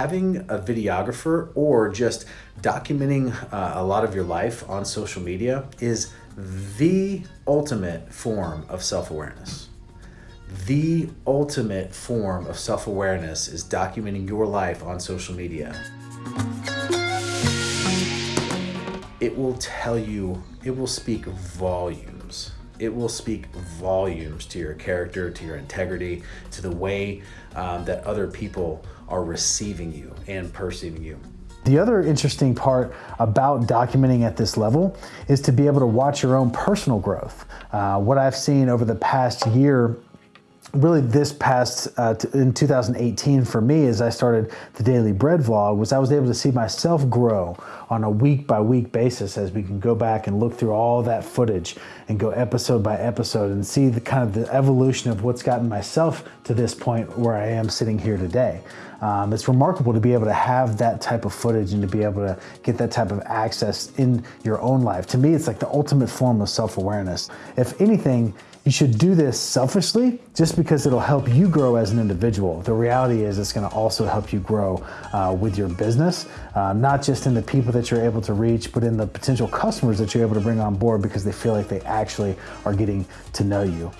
having a videographer or just documenting uh, a lot of your life on social media is the ultimate form of self-awareness. The ultimate form of self-awareness is documenting your life on social media. It will tell you, it will speak volumes it will speak volumes to your character, to your integrity, to the way um, that other people are receiving you and perceiving you. The other interesting part about documenting at this level is to be able to watch your own personal growth. Uh, what I've seen over the past year really this past uh, in 2018 for me as I started the Daily Bread vlog was I was able to see myself grow on a week by week basis as we can go back and look through all that footage and go episode by episode and see the kind of the evolution of what's gotten myself to this point where I am sitting here today. Um, it's remarkable to be able to have that type of footage and to be able to get that type of access in your own life. To me, it's like the ultimate form of self-awareness. If anything, you should do this selfishly just because it'll help you grow as an individual. The reality is it's gonna also help you grow uh, with your business, uh, not just in the people that you're able to reach, but in the potential customers that you're able to bring on board because they feel like they actually are getting to know you.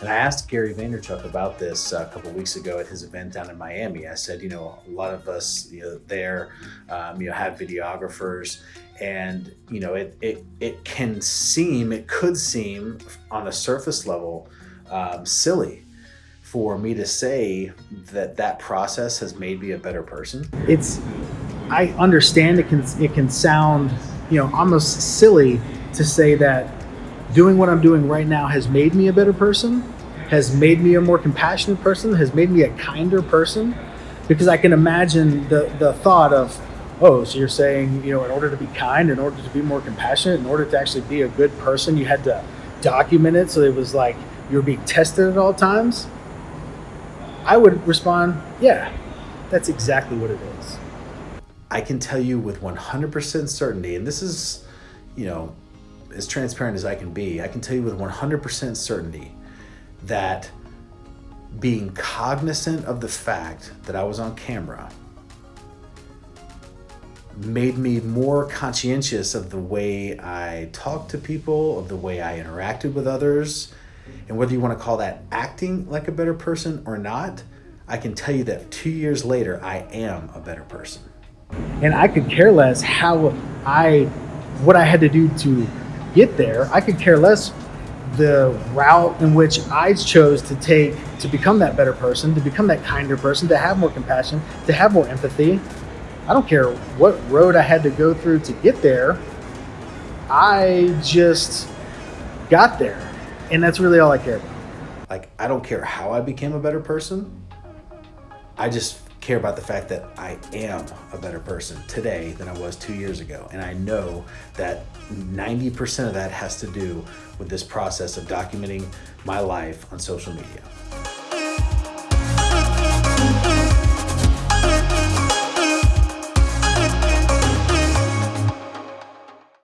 And I asked Gary Vaynerchuk about this a couple weeks ago at his event down in Miami. I said, you know, a lot of us, you know, there, um, you know, have videographers, and you know, it it it can seem, it could seem, on a surface level, um, silly for me to say that that process has made me a better person. It's, I understand it can it can sound, you know, almost silly to say that doing what I'm doing right now has made me a better person, has made me a more compassionate person, has made me a kinder person. Because I can imagine the, the thought of, oh, so you're saying, you know, in order to be kind, in order to be more compassionate, in order to actually be a good person, you had to document it so it was like you were being tested at all times. I would respond, yeah, that's exactly what it is. I can tell you with 100% certainty, and this is, you know, as transparent as I can be, I can tell you with 100% certainty that being cognizant of the fact that I was on camera made me more conscientious of the way I talked to people, of the way I interacted with others, and whether you want to call that acting like a better person or not, I can tell you that two years later, I am a better person. And I could care less how I, what I had to do to get there. I could care less the route in which I chose to take to become that better person, to become that kinder person, to have more compassion, to have more empathy. I don't care what road I had to go through to get there. I just got there. And that's really all I care about. Like, I don't care how I became a better person. I just care about the fact that I am a better person today than I was two years ago. And I know that 90% of that has to do with this process of documenting my life on social media.